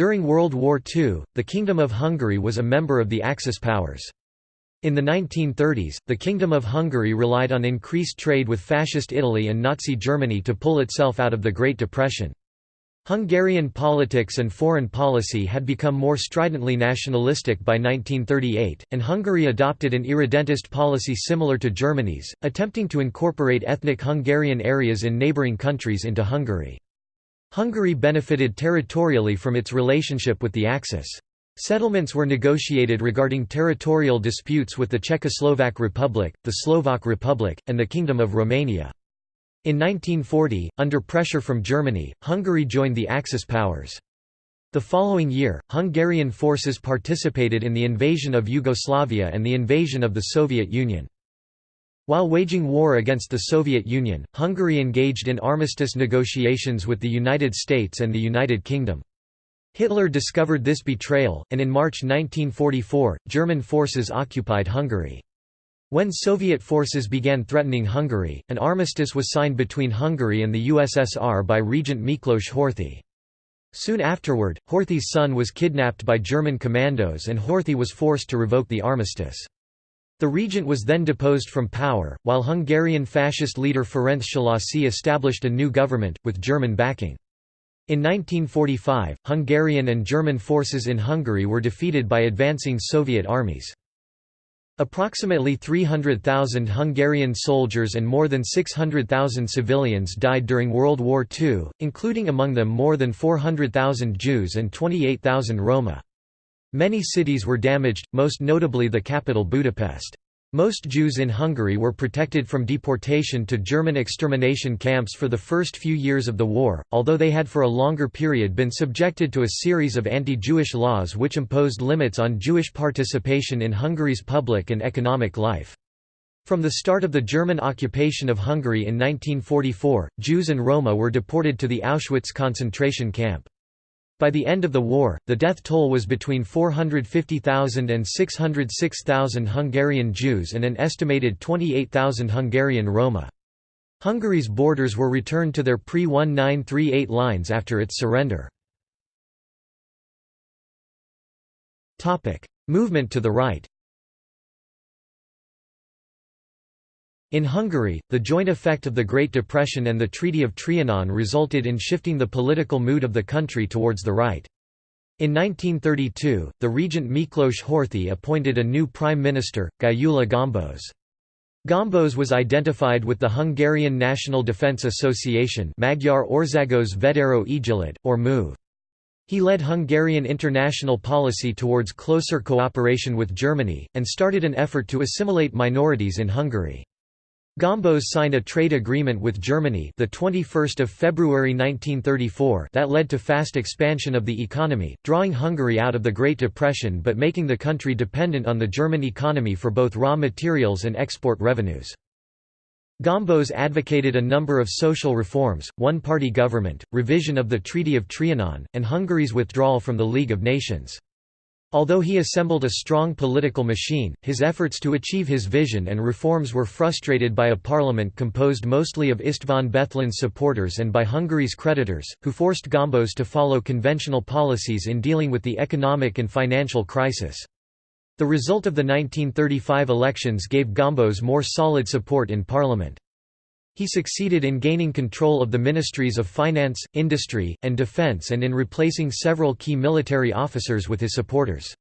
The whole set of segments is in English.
During World War II, the Kingdom of Hungary was a member of the Axis powers. In the 1930s, the Kingdom of Hungary relied on increased trade with Fascist Italy and Nazi Germany to pull itself out of the Great Depression. Hungarian politics and foreign policy had become more stridently nationalistic by 1938, and Hungary adopted an irredentist policy similar to Germany's, attempting to incorporate ethnic Hungarian areas in neighbouring countries into Hungary. Hungary benefited territorially from its relationship with the Axis. Settlements were negotiated regarding territorial disputes with the Czechoslovak Republic, the Slovak Republic, and the Kingdom of Romania. In 1940, under pressure from Germany, Hungary joined the Axis powers. The following year, Hungarian forces participated in the invasion of Yugoslavia and the invasion of the Soviet Union. While waging war against the Soviet Union, Hungary engaged in armistice negotiations with the United States and the United Kingdom. Hitler discovered this betrayal, and in March 1944, German forces occupied Hungary. When Soviet forces began threatening Hungary, an armistice was signed between Hungary and the USSR by Regent Miklos Horthy. Soon afterward, Horthy's son was kidnapped by German commandos and Horthy was forced to revoke the armistice. The regent was then deposed from power, while Hungarian fascist leader Ferenc Szalasi established a new government, with German backing. In 1945, Hungarian and German forces in Hungary were defeated by advancing Soviet armies. Approximately 300,000 Hungarian soldiers and more than 600,000 civilians died during World War II, including among them more than 400,000 Jews and 28,000 Roma. Many cities were damaged, most notably the capital Budapest. Most Jews in Hungary were protected from deportation to German extermination camps for the first few years of the war, although they had for a longer period been subjected to a series of anti-Jewish laws which imposed limits on Jewish participation in Hungary's public and economic life. From the start of the German occupation of Hungary in 1944, Jews and Roma were deported to the Auschwitz concentration camp. By the end of the war, the death toll was between 450,000 and 606,000 Hungarian Jews and an estimated 28,000 Hungarian Roma. Hungary's borders were returned to their pre-1938 lines after its surrender. Movement to the right In Hungary, the joint effect of the Great Depression and the Treaty of Trianon resulted in shifting the political mood of the country towards the right. In 1932, the regent Miklos Horthy appointed a new prime minister, Gyula Gombos. Gombos was identified with the Hungarian National Defence Association Magyar Országos Véderő Egyesület, or MOVE. He led Hungarian international policy towards closer cooperation with Germany, and started an effort to assimilate minorities in Hungary. Gombos signed a trade agreement with Germany the 21st of February 1934 that led to fast expansion of the economy, drawing Hungary out of the Great Depression but making the country dependent on the German economy for both raw materials and export revenues. Gombos advocated a number of social reforms, one-party government, revision of the Treaty of Trianon, and Hungary's withdrawal from the League of Nations. Although he assembled a strong political machine, his efforts to achieve his vision and reforms were frustrated by a parliament composed mostly of István Bethlen supporters and by Hungary's creditors, who forced Gombos to follow conventional policies in dealing with the economic and financial crisis. The result of the 1935 elections gave Gombos more solid support in parliament. He succeeded in gaining control of the ministries of finance, industry, and defense and in replacing several key military officers with his supporters.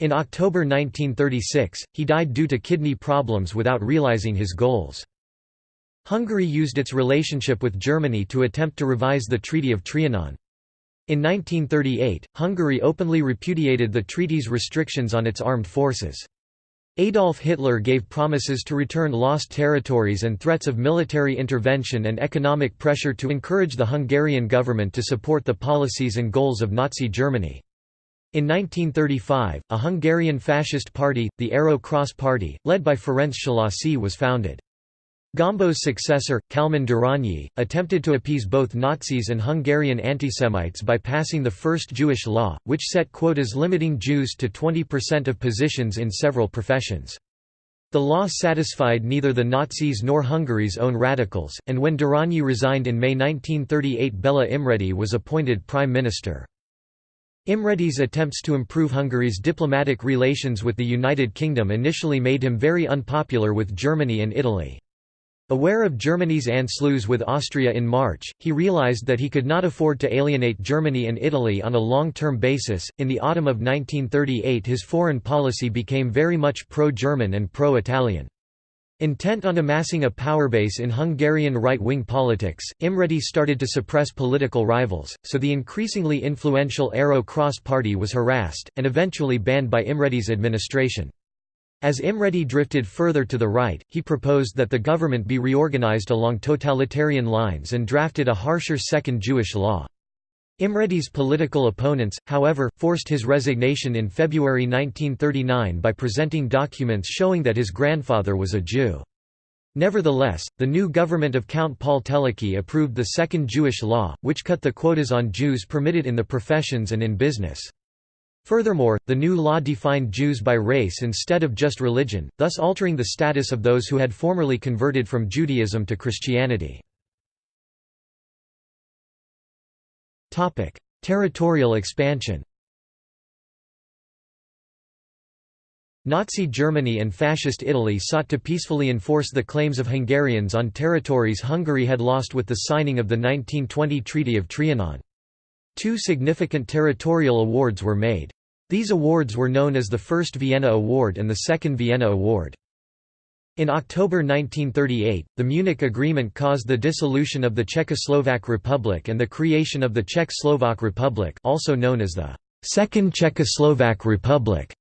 In October 1936, he died due to kidney problems without realizing his goals. Hungary used its relationship with Germany to attempt to revise the Treaty of Trianon. In 1938, Hungary openly repudiated the treaty's restrictions on its armed forces. Adolf Hitler gave promises to return lost territories and threats of military intervention and economic pressure to encourage the Hungarian government to support the policies and goals of Nazi Germany. In 1935, a Hungarian fascist party, the Arrow Cross Party, led by Ferenc Szalasi was founded. Gombos' successor, Kálmán Darányi, attempted to appease both Nazis and Hungarian antisemites by passing the first Jewish law, which set quotas limiting Jews to 20% of positions in several professions. The law satisfied neither the Nazis nor Hungary's own radicals, and when Darányi resigned in May 1938 Bela Imredy was appointed prime minister. Imredy's attempts to improve Hungary's diplomatic relations with the United Kingdom initially made him very unpopular with Germany and Italy. Aware of Germany's Anschluss with Austria in March, he realized that he could not afford to alienate Germany and Italy on a long-term basis. In the autumn of 1938, his foreign policy became very much pro-German and pro-Italian. Intent on amassing a power base in Hungarian right-wing politics, Imredy started to suppress political rivals, so the increasingly influential Arrow Cross Party was harassed, and eventually banned by Imredy's administration. As Imredy drifted further to the right, he proposed that the government be reorganized along totalitarian lines and drafted a harsher second Jewish law. Imredy's political opponents, however, forced his resignation in February 1939 by presenting documents showing that his grandfather was a Jew. Nevertheless, the new government of Count Paul Teleki approved the Second Jewish Law, which cut the quotas on Jews permitted in the professions and in business. Furthermore, the new law defined Jews by race instead of just religion, thus altering the status of those who had formerly converted from Judaism to Christianity. Territorial expansion Nazi Germany and Fascist Italy sought to peacefully enforce the claims of Hungarians on territories Hungary had lost with the signing of the 1920 Treaty of Trianon. Two significant territorial awards were made. These awards were known as the First Vienna Award and the Second Vienna Award. In October 1938, the Munich Agreement caused the dissolution of the Czechoslovak Republic and the creation of the Czech-Slovak Republic also known as the Second Czechoslovak Republic.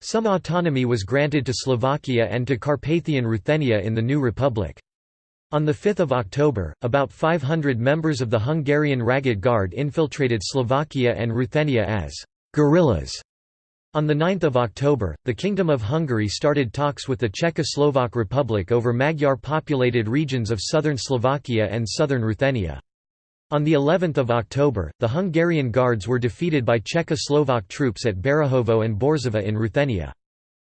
Some autonomy was granted to Slovakia and to Carpathian Ruthenia in the new republic. On 5 October, about 500 members of the Hungarian Ragged Guard infiltrated Slovakia and Ruthenia as guerrillas on 9 October, the Kingdom of Hungary started talks with the Czechoslovak Republic over Magyar-populated regions of southern Slovakia and southern Ruthenia. On the 11th of October, the Hungarian Guards were defeated by Czechoslovak troops at Berehovo and Borzova in Ruthenia.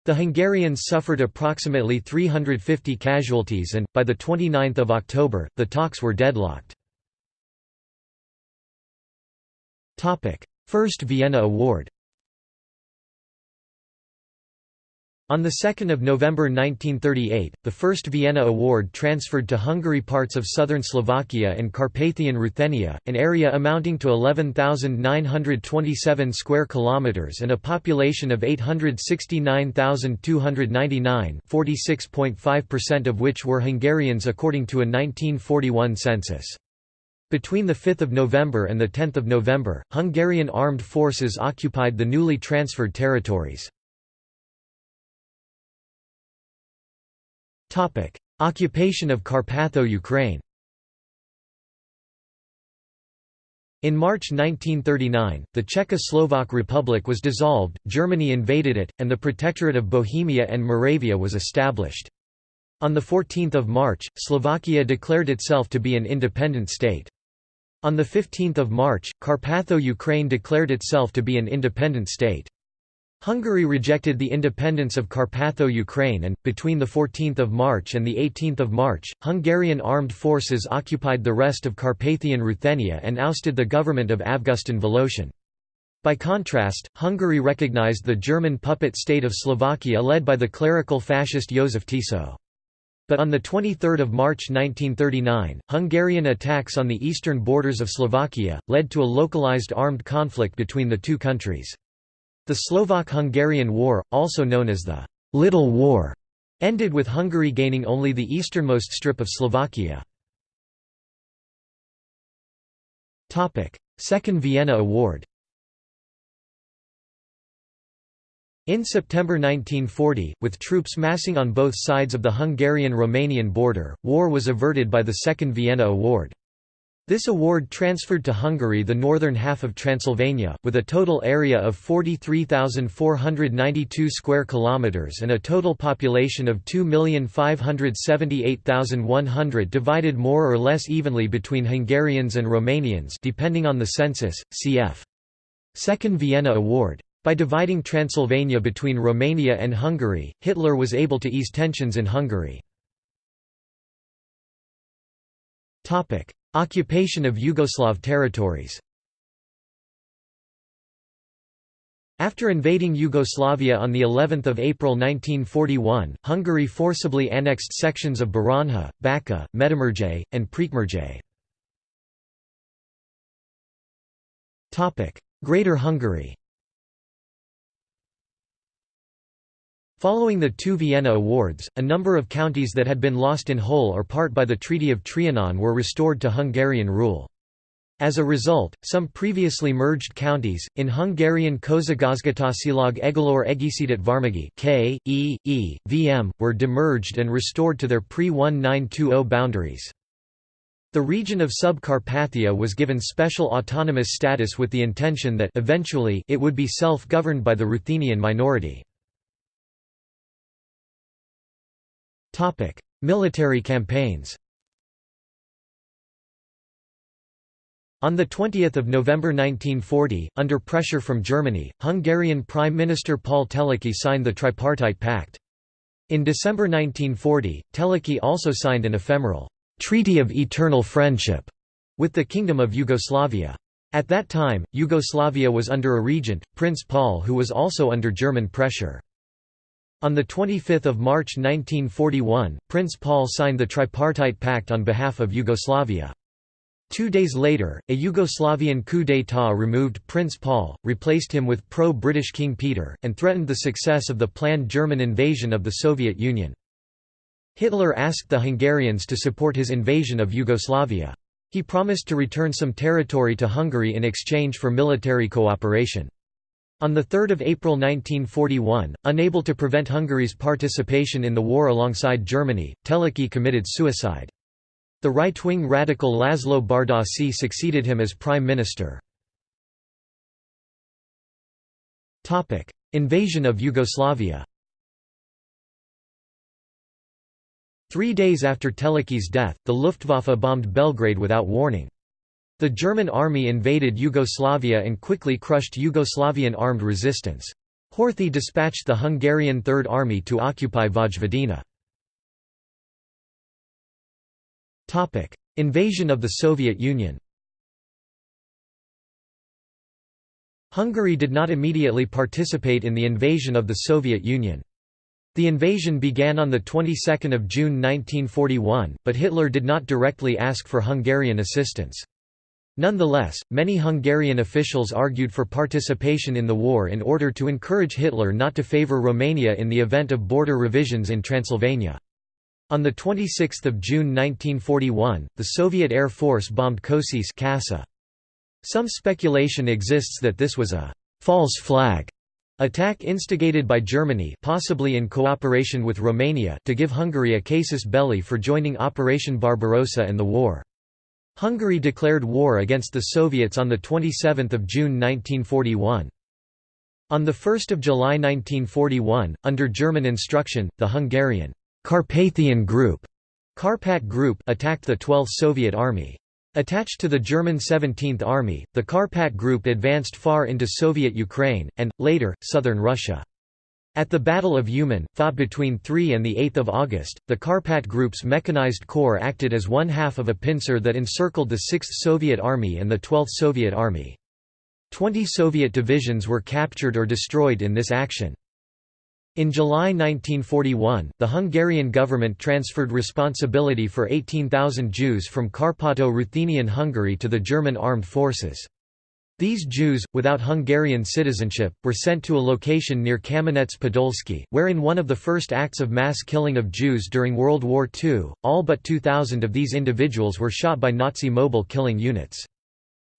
The Hungarians suffered approximately 350 casualties and, by the 29th of October, the talks were deadlocked. First Vienna Award On 2 November 1938, the first Vienna Award transferred to Hungary parts of southern Slovakia and Carpathian Ruthenia, an area amounting to 11,927 square kilometers and a population of 869,299, 46.5% of which were Hungarians according to a 1941 census. Between 5 November and 10 November, Hungarian armed forces occupied the newly transferred territories. Occupation of Carpatho-Ukraine In March 1939, the Czechoslovak Republic was dissolved, Germany invaded it, and the Protectorate of Bohemia and Moravia was established. On 14 March, Slovakia declared itself to be an independent state. On 15 March, Carpatho-Ukraine declared itself to be an independent state. Hungary rejected the independence of Carpatho-Ukraine and, between 14 March and 18 March, Hungarian armed forces occupied the rest of Carpathian Ruthenia and ousted the government of Avgustin Voloshin. By contrast, Hungary recognized the German puppet state of Slovakia led by the clerical fascist Joseph Tiso. But on 23 March 1939, Hungarian attacks on the eastern borders of Slovakia, led to a localized armed conflict between the two countries. The Slovak–Hungarian War, also known as the «Little War», ended with Hungary gaining only the easternmost strip of Slovakia. Second Vienna Award In September 1940, with troops massing on both sides of the Hungarian–Romanian border, war was averted by the Second Vienna Award. This award transferred to Hungary the northern half of Transylvania, with a total area of 43,492 square kilometers and a total population of 2,578,100 divided more or less evenly between Hungarians and Romanians depending on the census, cf. Second Vienna Award. By dividing Transylvania between Romania and Hungary, Hitler was able to ease tensions in Hungary. Occupation of Yugoslav territories After invading Yugoslavia on the 11th of April 1941, Hungary forcibly annexed sections of Baranja, Bačka, Medimurje, and Prekmurje. Topic: Greater Hungary. Following the two Vienna Awards, a number of counties that had been lost in whole or part by the Treaty of Trianon were restored to Hungarian rule. As a result, some previously merged counties, in Hungarian Közigazgatásilag Egyelőre Egyesített Vármegye K, E, E, VM, were demerged and restored to their pre-1920 boundaries. The region of Subcarpathia was given special autonomous status with the intention that eventually it would be self-governed by the Ruthenian minority. Military campaigns On 20 November 1940, under pressure from Germany, Hungarian Prime Minister Paul Teleki signed the Tripartite Pact. In December 1940, Teleki also signed an ephemeral «Treaty of Eternal Friendship» with the Kingdom of Yugoslavia. At that time, Yugoslavia was under a regent, Prince Paul who was also under German pressure. On 25 March 1941, Prince Paul signed the Tripartite Pact on behalf of Yugoslavia. Two days later, a Yugoslavian coup d'état removed Prince Paul, replaced him with pro-British King Peter, and threatened the success of the planned German invasion of the Soviet Union. Hitler asked the Hungarians to support his invasion of Yugoslavia. He promised to return some territory to Hungary in exchange for military cooperation. On 3 April 1941, unable to prevent Hungary's participation in the war alongside Germany, Teleki committed suicide. The right-wing radical Laszlo Bárdossy succeeded him as prime minister. Invasion of Yugoslavia Three days after Teleki's death, the Luftwaffe bombed Belgrade without warning. The German army invaded Yugoslavia and quickly crushed Yugoslavian armed resistance. Horthy dispatched the Hungarian Third Army to occupy Vojvodina. Invasion of the Soviet Union Hungary did not immediately participate in the invasion of the Soviet Union. The invasion began on the 22nd of June 1941, but Hitler did not directly ask for Hungarian assistance. Nonetheless, many Hungarian officials argued for participation in the war in order to encourage Hitler not to favor Romania in the event of border revisions in Transylvania. On 26 June 1941, the Soviet Air Force bombed Kosice Kassa. Some speculation exists that this was a «false flag» attack instigated by Germany possibly in cooperation with Romania to give Hungary a casus belli for joining Operation Barbarossa and the war. Hungary declared war against the Soviets on 27 June 1941. On 1 July 1941, under German instruction, the Hungarian Carpathian Group, Karpat Group attacked the 12th Soviet Army. Attached to the German 17th Army, the Karpat Group advanced far into Soviet Ukraine, and, later, southern Russia. At the Battle of Uman, fought between 3 and 8 August, the Karpat Group's mechanized corps acted as one half of a pincer that encircled the 6th Soviet Army and the 12th Soviet Army. Twenty Soviet divisions were captured or destroyed in this action. In July 1941, the Hungarian government transferred responsibility for 18,000 Jews from Carpato-Ruthenian Hungary to the German armed forces. These Jews, without Hungarian citizenship, were sent to a location near Kamenets-Podolsky, where in one of the first acts of mass killing of Jews during World War II, all but 2,000 of these individuals were shot by Nazi mobile killing units.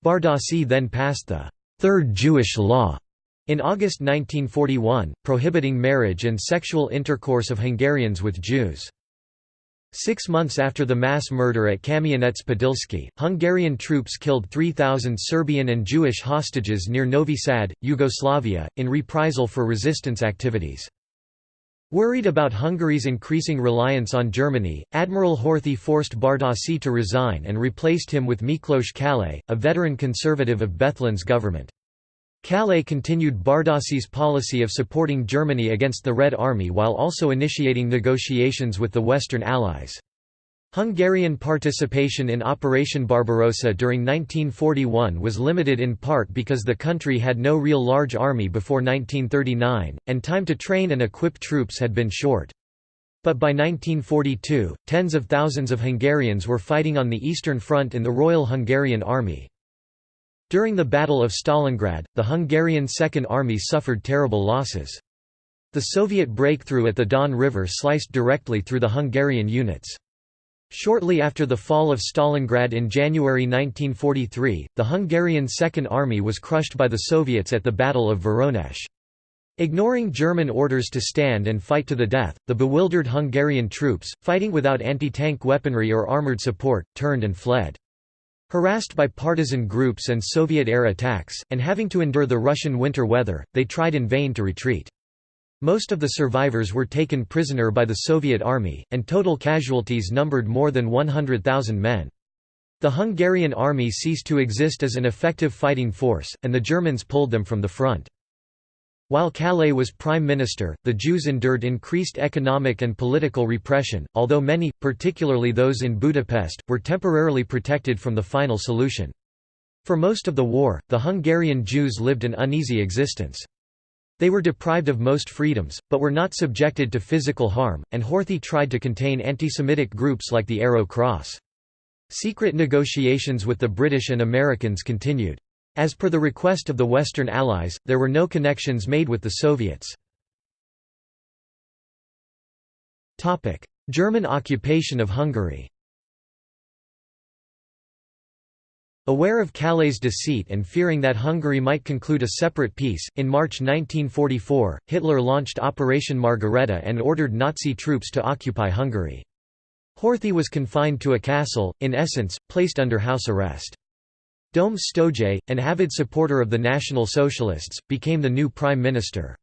Bárdossy then passed the Third Jewish Law, in August 1941, prohibiting marriage and sexual intercourse of Hungarians with Jews. Six months after the mass murder at Kamianets-Podilsky, Hungarian troops killed 3,000 Serbian and Jewish hostages near Novi Sad, Yugoslavia, in reprisal for resistance activities. Worried about Hungary's increasing reliance on Germany, Admiral Horthy forced Bárdossy to resign and replaced him with Miklos Kallay, a veteran conservative of Bethlen's government. Kallay continued Bárdossy's policy of supporting Germany against the Red Army while also initiating negotiations with the Western Allies. Hungarian participation in Operation Barbarossa during 1941 was limited in part because the country had no real large army before 1939, and time to train and equip troops had been short. But by 1942, tens of thousands of Hungarians were fighting on the Eastern Front in the Royal Hungarian Army. During the Battle of Stalingrad, the Hungarian Second Army suffered terrible losses. The Soviet breakthrough at the Don River sliced directly through the Hungarian units. Shortly after the fall of Stalingrad in January 1943, the Hungarian Second Army was crushed by the Soviets at the Battle of Voronezh. Ignoring German orders to stand and fight to the death, the bewildered Hungarian troops, fighting without anti-tank weaponry or armoured support, turned and fled. Harassed by partisan groups and Soviet air attacks, and having to endure the Russian winter weather, they tried in vain to retreat. Most of the survivors were taken prisoner by the Soviet army, and total casualties numbered more than 100,000 men. The Hungarian army ceased to exist as an effective fighting force, and the Germans pulled them from the front. While Kallay was prime minister, the Jews endured increased economic and political repression, although many, particularly those in Budapest, were temporarily protected from the final solution. For most of the war, the Hungarian Jews lived an uneasy existence. They were deprived of most freedoms, but were not subjected to physical harm, and Horthy tried to contain anti-Semitic groups like the Arrow Cross. Secret negotiations with the British and Americans continued. As per the request of the Western Allies, there were no connections made with the Soviets. German occupation of Hungary Aware of Kallay's deceit and fearing that Hungary might conclude a separate peace, in March 1944, Hitler launched Operation Margarethe and ordered Nazi troops to occupy Hungary. Horthy was confined to a castle, in essence, placed under house arrest. Döme Stojay, an avid supporter of the National Socialists, became the new prime minister.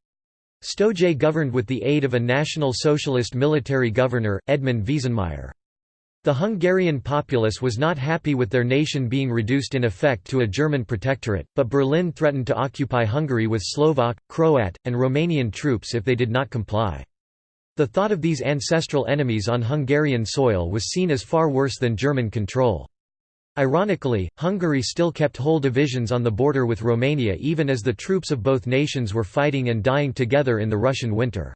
Stojay governed with the aid of a National Socialist military governor, Edmund Veesenmayer. The Hungarian populace was not happy with their nation being reduced in effect to a German protectorate, but Berlin threatened to occupy Hungary with Slovak, Croat, and Romanian troops if they did not comply. The thought of these ancestral enemies on Hungarian soil was seen as far worse than German control. Ironically, Hungary still kept whole divisions on the border with Romania even as the troops of both nations were fighting and dying together in the Russian winter.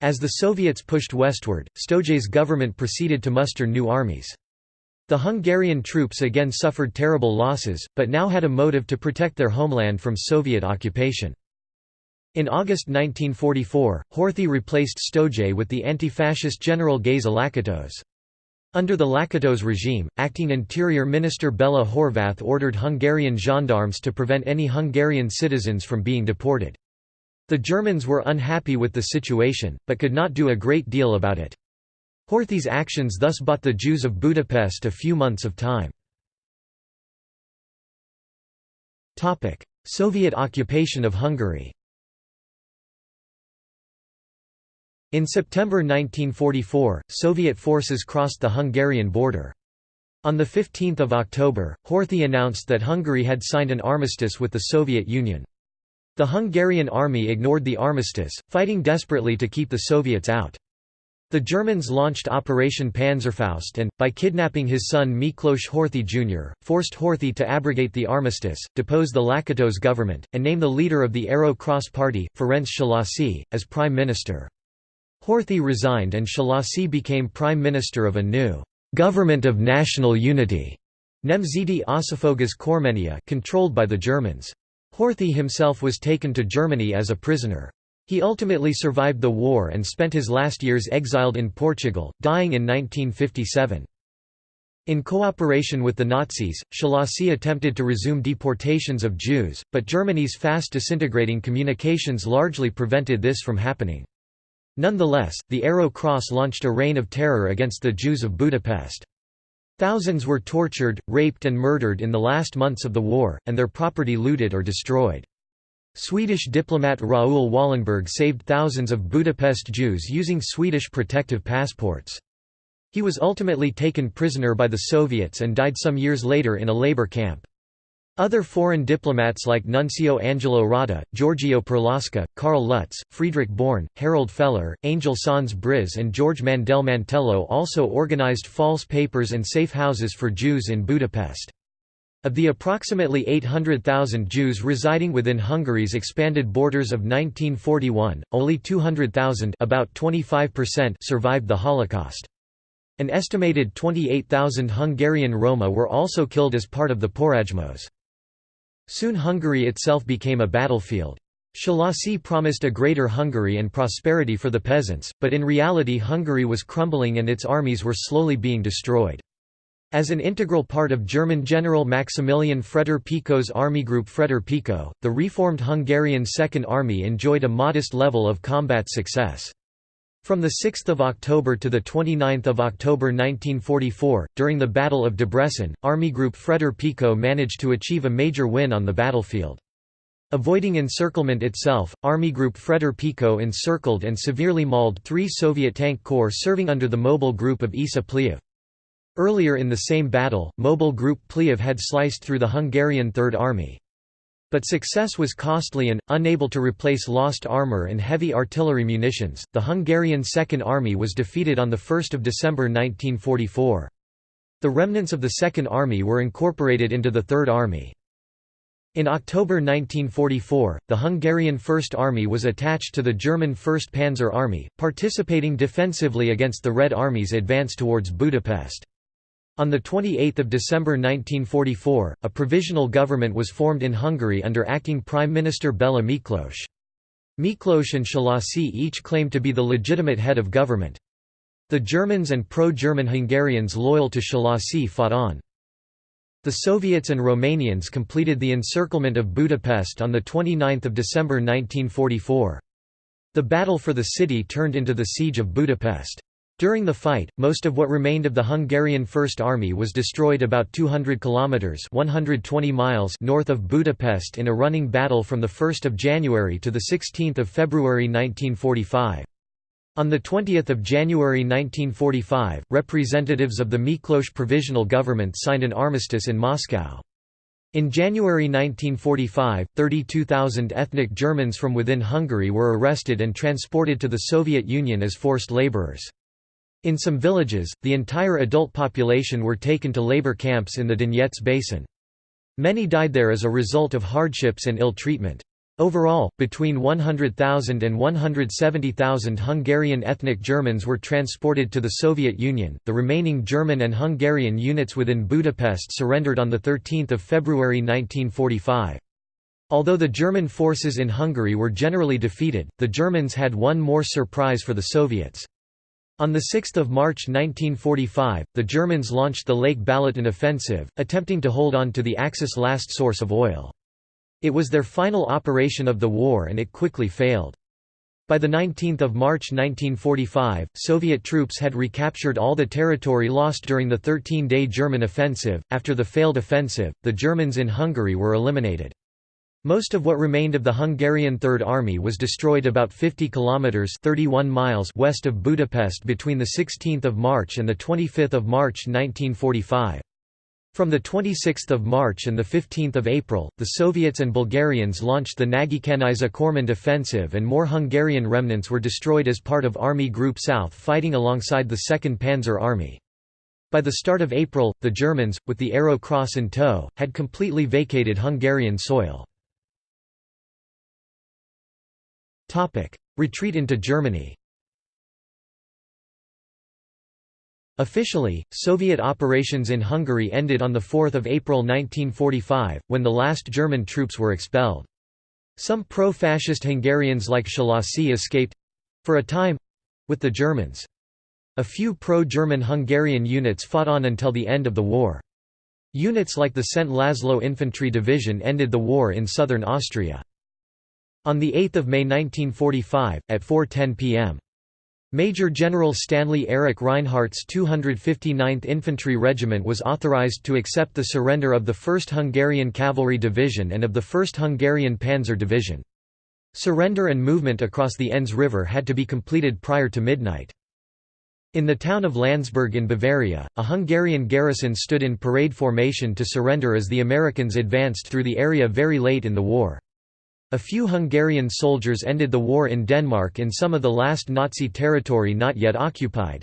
As the Soviets pushed westward, Stojay's government proceeded to muster new armies. The Hungarian troops again suffered terrible losses, but now had a motive to protect their homeland from Soviet occupation. In August 1944, Horthy replaced Stojay with the anti-fascist General Geza Lakatos. Under the Lakatos regime, acting Interior Minister Bela Horváth ordered Hungarian gendarmes to prevent any Hungarian citizens from being deported. The Germans were unhappy with the situation, but could not do a great deal about it. Horthy's actions thus bought the Jews of Budapest a few months of time. Soviet occupation of Hungary In September 1944, Soviet forces crossed the Hungarian border. On 15 October, Horthy announced that Hungary had signed an armistice with the Soviet Union. The Hungarian army ignored the armistice, fighting desperately to keep the Soviets out. The Germans launched Operation Panzerfaust and, by kidnapping his son Miklos Horthy Jr., forced Horthy to abrogate the armistice, depose the Lakatos government, and name the leader of the Arrow Cross Party, Ferenc Szalasi, as prime minister. Horthy resigned and Szalasi became prime minister of a new «government of national unity» Nemzeti Összefogás Kormánya controlled by the Germans. Horthy himself was taken to Germany as a prisoner. He ultimately survived the war and spent his last years exiled in Portugal, dying in 1957. In cooperation with the Nazis, Szalasi attempted to resume deportations of Jews, but Germany's fast disintegrating communications largely prevented this from happening. Nonetheless, the Arrow Cross launched a reign of terror against the Jews of Budapest. Thousands were tortured, raped and murdered in the last months of the war, and their property looted or destroyed. Swedish diplomat Raoul Wallenberg saved thousands of Budapest Jews using Swedish protective passports. He was ultimately taken prisoner by the Soviets and died some years later in a labor camp. Other foreign diplomats like Nuncio Angelo Rotta, Giorgio Perlasca, Karl Lutz, Friedrich Born, Harold Feller, Angel Sanz Briz and George Mandel Mantello also organized false papers and safe houses for Jews in Budapest. Of the approximately 800,000 Jews residing within Hungary's expanded borders of 1941, only 200,000 about 25% survived the Holocaust. An estimated 28,000 Hungarian Roma were also killed as part of the Porajmos. Soon Hungary itself became a battlefield. Szalasi promised a greater Hungary and prosperity for the peasants, but in reality Hungary was crumbling and its armies were slowly being destroyed. As an integral part of German General Maximilian Fretter-Pico's army group Fretter-Pico, the reformed Hungarian Second Army enjoyed a modest level of combat success. From 6 October to 29 October 1944, during the Battle of Debrecen, Army Group Fretter-Pico managed to achieve a major win on the battlefield. Avoiding encirclement itself, Army Group Fretter-Pico encircled and severely mauled three Soviet tank corps serving under the mobile group of Isa Pliev. Earlier in the same battle, mobile group Pliev had sliced through the Hungarian Third Army. But success was costly and, unable to replace lost armor and heavy artillery munitions, the Hungarian Second Army was defeated on 1 December 1944. The remnants of the Second Army were incorporated into the Third Army. In October 1944, the Hungarian First Army was attached to the German First Panzer Army, participating defensively against the Red Army's advance towards Budapest. On 28 December 1944, a provisional government was formed in Hungary under acting Prime Minister Bela Miklós. Miklós and Szalasi each claimed to be the legitimate head of government. The Germans and pro-German Hungarians loyal to Szalasi fought on. The Soviets and Romanians completed the encirclement of Budapest on 29 December 1944. The battle for the city turned into the Siege of Budapest. During the fight, most of what remained of the Hungarian First Army was destroyed about 200 kilometers (120 miles) north of Budapest in a running battle from the 1st of January to the 16th of February 1945. On 20 January 1945, representatives of the Miklos Provisional Government signed an armistice in Moscow. In January 1945, 32,000 ethnic Germans from within Hungary were arrested and transported to the Soviet Union as forced laborers. In some villages, the entire adult population were taken to labor camps in the Donets basin. Many died there as a result of hardships and ill treatment. Overall, between 100,000 and 170,000 Hungarian ethnic Germans were transported to the Soviet Union. The remaining German and Hungarian units within Budapest surrendered on 13 February 1945. Although the German forces in Hungary were generally defeated, the Germans had one more surprise for the Soviets. On 6 March 1945, the Germans launched the Lake Balaton offensive, attempting to hold on to the Axis' last source of oil. It was their final operation of the war and it quickly failed. By 19 March 1945, Soviet troops had recaptured all the territory lost during the 13-day German offensive. After the failed offensive, the Germans in Hungary were eliminated. Most of what remained of the Hungarian Third Army was destroyed about 50 kilometers (31 miles) west of Budapest between the 16th of March and the 25th of March 1945. From the 26th of March and the 15th of April, the Soviets and Bulgarians launched the Nagykanizsa Körmend offensive and more Hungarian remnants were destroyed as part of Army Group South fighting alongside the 2nd Panzer Army. By the start of April, the Germans, with the Arrow Cross in tow, had completely vacated Hungarian soil. Retreat into Germany. Officially, Soviet operations in Hungary ended on 4 April 1945, when the last German troops were expelled. Some pro-fascist Hungarians like Szalasi escaped—for a time—with the Germans. A few pro-German Hungarian units fought on until the end of the war. Units like the Szent László Infantry Division ended the war in southern Austria. On 8 May 1945, at 4.10 p.m. Major General Stanley Erich Reinhardt's 259th Infantry Regiment was authorized to accept the surrender of the 1st Hungarian Cavalry Division and of the 1st Hungarian Panzer Division. Surrender and movement across the Enns River had to be completed prior to midnight. In the town of Landsberg in Bavaria, a Hungarian garrison stood in parade formation to surrender as the Americans advanced through the area very late in the war. A few Hungarian soldiers ended the war in Denmark in some of the last Nazi territory not yet occupied.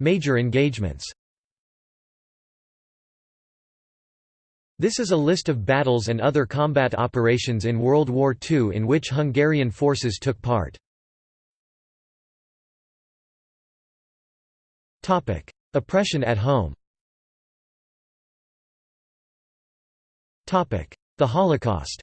Major engagements This is a list of battles and other combat operations in World War II in which Hungarian forces took part. Oppression at home The Holocaust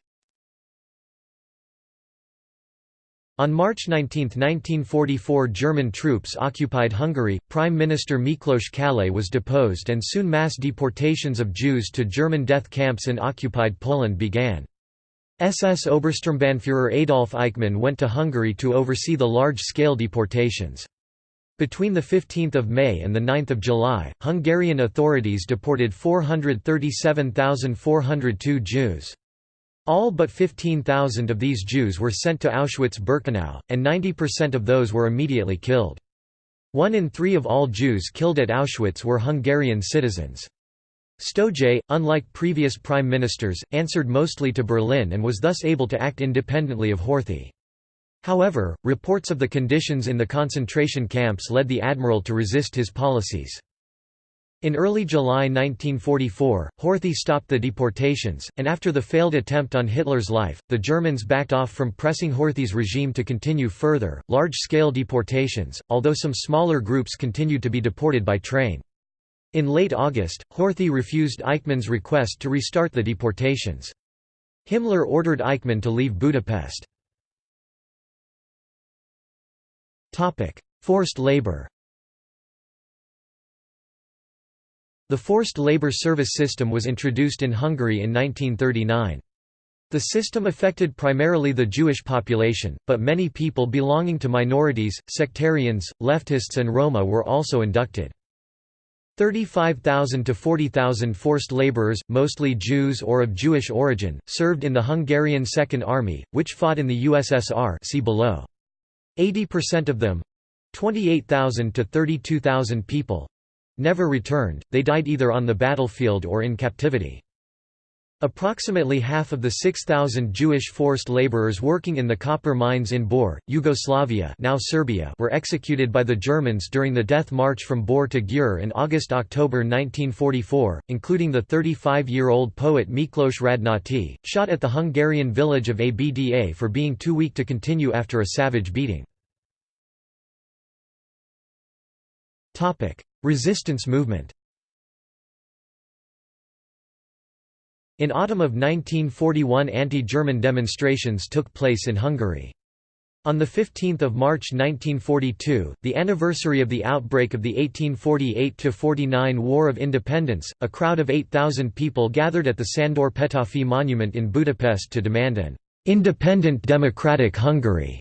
On March 19, 1944 German troops occupied Hungary, Prime Minister Miklos Kallay was deposed and soon mass deportations of Jews to German death camps in occupied Poland began. SS Obersturmbannführer Adolf Eichmann went to Hungary to oversee the large-scale deportations. Between 15 May and 9 July, Hungarian authorities deported 437,402 Jews. All but 15,000 of these Jews were sent to Auschwitz-Birkenau, and 90% of those were immediately killed. One in three of all Jews killed at Auschwitz were Hungarian citizens. Stojay, unlike previous prime ministers, answered mostly to Berlin and was thus able to act independently of Horthy. However, reports of the conditions in the concentration camps led the admiral to resist his policies. In early July 1944, Horthy stopped the deportations, and after the failed attempt on Hitler's life, the Germans backed off from pressing Horthy's regime to continue further, large-scale deportations, although some smaller groups continued to be deported by train. In late August, Horthy refused Eichmann's request to restart the deportations. Himmler ordered Eichmann to leave Budapest. Forced labor The forced labor service system was introduced in Hungary in 1939. The system affected primarily the Jewish population, but many people belonging to minorities, sectarians, leftists and Roma were also inducted. 35,000 to 40,000 forced laborers, mostly Jews or of Jewish origin, served in the Hungarian Second Army, which fought in the USSR see below. 80% of them—28,000 to 32,000 people, never returned, they died either on the battlefield or in captivity. Approximately half of the 6,000 Jewish forced laborers working in the copper mines in Bor, Yugoslavia now Serbia were executed by the Germans during the death march from Bor to Győr in August–October 1944, including the 35-year-old poet Miklos Radnóti, shot at the Hungarian village of Abda for being too weak to continue after a savage beating. Resistance movement In autumn of 1941 anti-German demonstrations took place in Hungary. On 15 March 1942, the anniversary of the outbreak of the 1848–49 War of Independence, a crowd of 8,000 people gathered at the Sándor Petőfi monument in Budapest to demand an «independent democratic Hungary»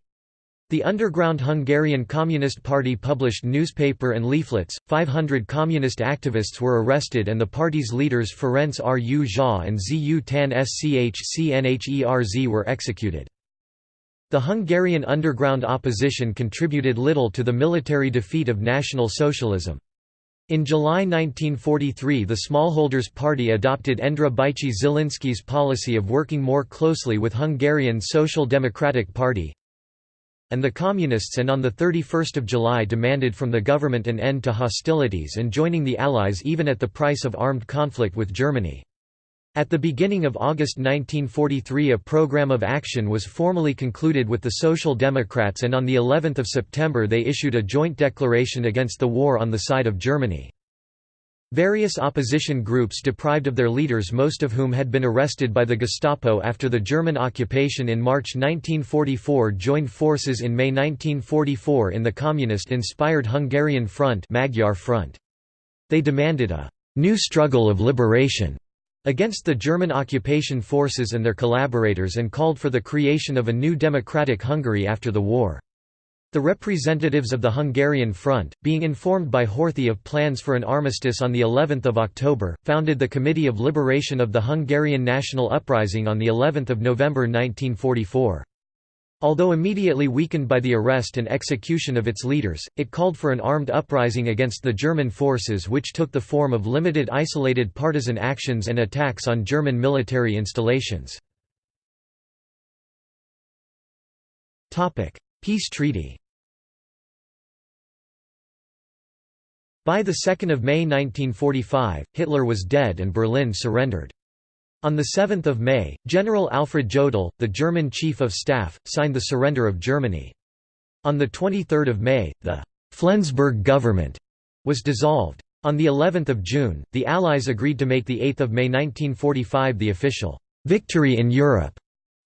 The underground Hungarian Communist Party published newspaper and leaflets, 500 communist activists were arrested and the party's leaders Ferenc Rózsa and Zu Tan Schchnherz were executed. The Hungarian underground opposition contributed little to the military defeat of National Socialism. In July 1943 the Smallholders Party adopted Endre Bajcsy Zsilinszky's policy of working more closely with Hungarian Social Democratic Party, and the Communists and on 31 July demanded from the government an end to hostilities and joining the Allies even at the price of armed conflict with Germany. At the beginning of August 1943 a program of action was formally concluded with the Social Democrats and on the 11th of September they issued a joint declaration against the war on the side of Germany. Various opposition groups deprived of their leaders most of whom had been arrested by the Gestapo after the German occupation in March 1944 joined forces in May 1944 in the communist-inspired Hungarian Front, Magyar Front. They demanded a «new struggle of liberation» against the German occupation forces and their collaborators and called for the creation of a new democratic Hungary after the war. The representatives of the Hungarian Front, being informed by Horthy of plans for an armistice on the 11th of October, founded the Committee of Liberation of the Hungarian National Uprising on the 11th of November 1944. Although immediately weakened by the arrest and execution of its leaders, it called for an armed uprising against the German forces which took the form of limited isolated partisan actions and attacks on German military installations. Peace treaty By 2 May 1945, Hitler was dead and Berlin surrendered. On 7 May, General Alfred Jodl, the German Chief of Staff, signed the surrender of Germany. On 23 May, the «Flensburg government» was dissolved. On the 11th of June, the Allies agreed to make the 8th of May 1945 the official «Victory in Europe»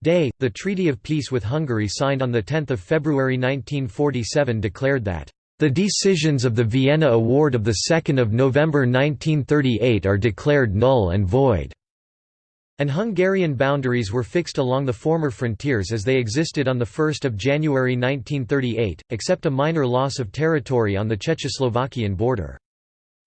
day. The Treaty of Peace with Hungary signed on 10 February 1947 declared that the decisions of the Vienna Award of 2 November 1938 are declared null and void. And Hungarian boundaries were fixed along the former frontiers as they existed on 1 January 1938, except a minor loss of territory on the Czechoslovakian border.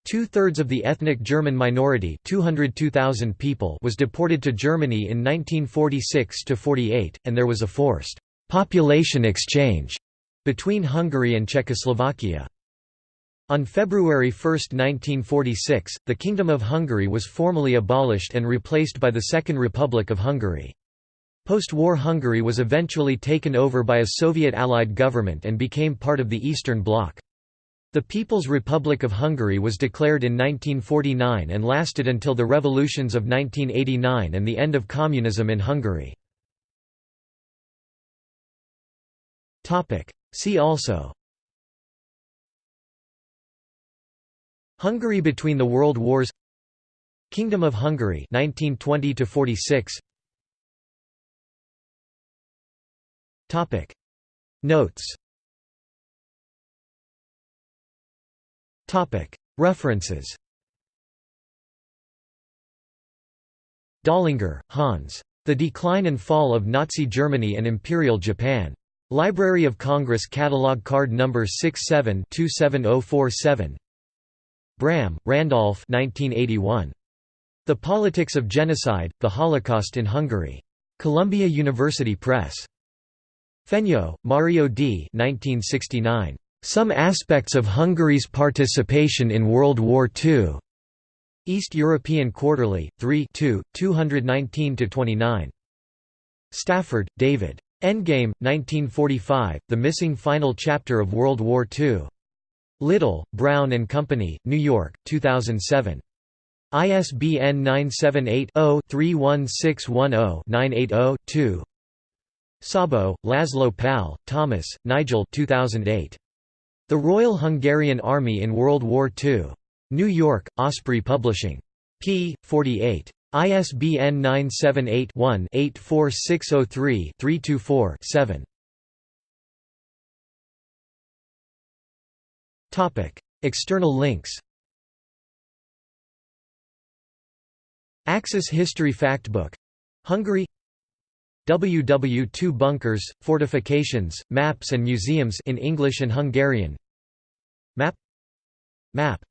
Two-thirds of the ethnic German minority 202,000 people was deported to Germany in 1946–48, and there was a forced «population exchange» between Hungary and Czechoslovakia. On February 1, 1946, the Kingdom of Hungary was formally abolished and replaced by the Second Republic of Hungary. Post-war Hungary was eventually taken over by a Soviet-allied government and became part of the Eastern Bloc. The People's Republic of Hungary was declared in 1949 and lasted until the revolutions of 1989 and the end of communism in Hungary. See also Hungary between the World Wars Kingdom of Hungary 1920 to 46 Topic Notes Topic References Dollinger, Hans. The Decline and Fall of Nazi Germany and Imperial Japan. Library of Congress Catalog Card Number 67 27047 Braham, Randolph 1981. The Politics of Genocide, The Holocaust in Hungary. Columbia University Press. Fenyő, Mario D. 1969. Some Aspects of Hungary's Participation in World War II. East European Quarterly, 3 219–29. Stafford, David. Endgame, 1945, The Missing Final Chapter of World War II. Little, Brown and Company, New York, 2007. ISBN 978-0-31610-980-2 Szabo, Laszlo Pál, Thomas, Nigel 2008. The Royal Hungarian Army in World War II. New York, Osprey Publishing. p. 48. ISBN 978 one 84603 324 7 External links. Axis History Factbook. Hungary. WW2 bunkers, fortifications, maps and museums in English and Hungarian. Map. Map